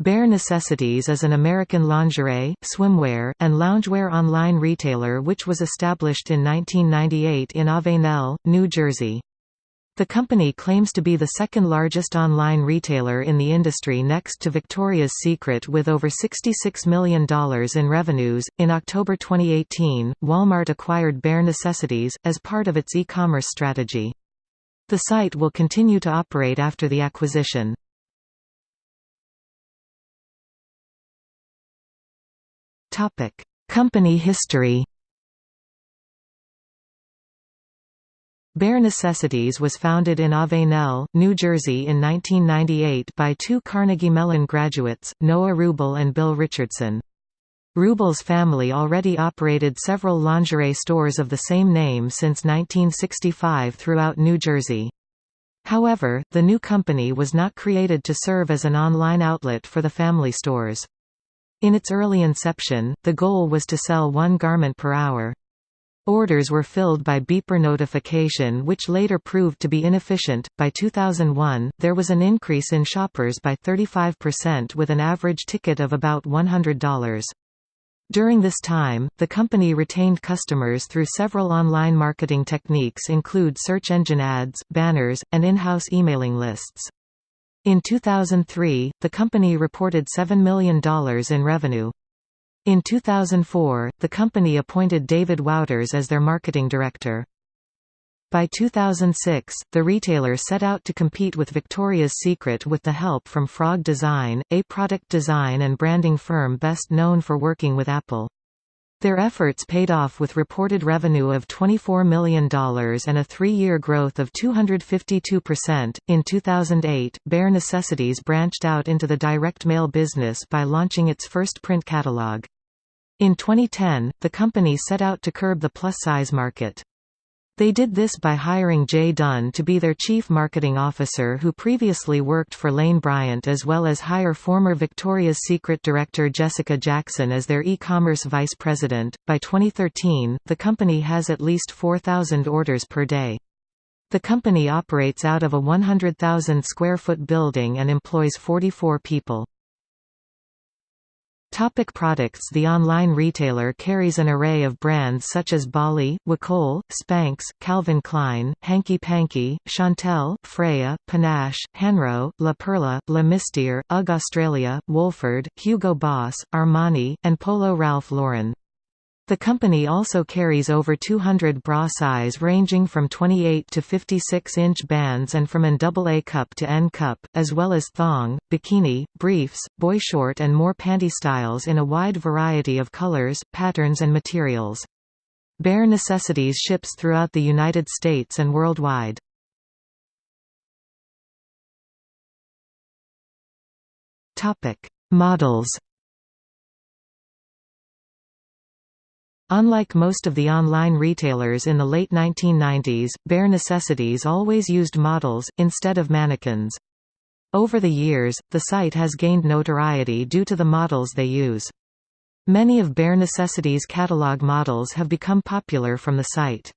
Bare Necessities is an American lingerie, swimwear, and loungewear online retailer which was established in 1998 in Avenel, New Jersey. The company claims to be the second largest online retailer in the industry next to Victoria's Secret with over $66 million in revenues. In October 2018, Walmart acquired Bare Necessities, as part of its e commerce strategy. The site will continue to operate after the acquisition. Company history Bare Necessities was founded in Avenel, New Jersey in 1998 by two Carnegie Mellon graduates, Noah Wrubel and Bill Richardson. Wrubel's family already operated several lingerie stores of the same name since 1965 throughout New Jersey. However, the new company was not created to serve as an online outlet for the family stores. In its early inception, the goal was to sell one garment per hour. Orders were filled by beeper notification which later proved to be inefficient. By 2001, there was an increase in shoppers by 35% with an average ticket of about $100. During this time, the company retained customers through several online marketing techniques include search engine ads, banners, and in-house emailing lists. In 2003, the company reported $7 million in revenue. In 2004, the company appointed David Wouters as their marketing director. By 2006, the retailer set out to compete with Victoria's Secret with the help from Frog Design, a product design and branding firm best known for working with Apple. Their efforts paid off with reported revenue of $24 million and a three-year growth of 252%. In 2008, Bare Necessities branched out into the direct mail business by launching its first print catalog. In 2010, the company set out to curb the plus-size market. They did this by hiring Jay Dunn to be their chief marketing officer who previously worked for Lane Bryant as well as hire former Victoria's Secret director Jessica Jackson as their e-commerce vice president. By 2013, the company has at least 4,000 orders per day. The company operates out of a 100,000 square foot building and employs 44 people. Topic products The online retailer carries an array of brands such as Bali, Wacoal, Spanx, Calvin Klein, Hanky Panky, Chantelle, Freya, Panache, Hanro, La Perla, Le Mystère, UGG Australia, Wolford, Hugo Boss, Armani, and Polo Ralph Lauren. The company also carries over 200 bra size ranging from 28 to 56-inch bands and from an AA cup to N cup, as well as thong, bikini, briefs, boy short and more panty styles in a wide variety of colors, patterns and materials. Bare Necessities ships throughout the United States and worldwide. Models Unlike most of the online retailers in the late 1990s, Bare Necessities always used models, instead of mannequins. Over the years, the site has gained notoriety due to the models they use. Many of Bare Necessities' catalog models have become popular from the site.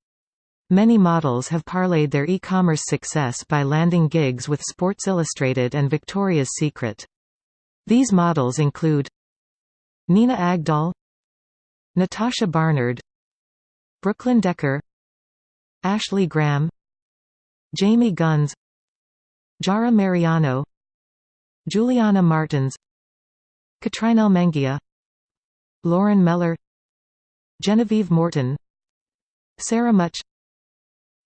Many models have parlayed their e-commerce success by landing gigs with Sports Illustrated and Victoria's Secret. These models include Nina Agdal Natasha Barnard Brooklyn Decker Ashley Graham Jamie Gunns Jarah Mariano Juliana Martins Catrinel Menghia Lauren Mellor Genevieve Morton Sarah Mutch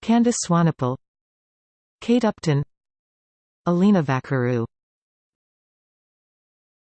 Candice Swanepoel Kate Upton Alina Vacariu